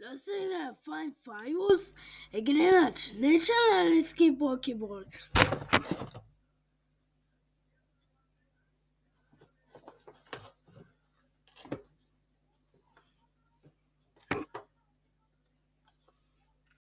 La sera Five Fires a granite, natural Landscape Pokéball.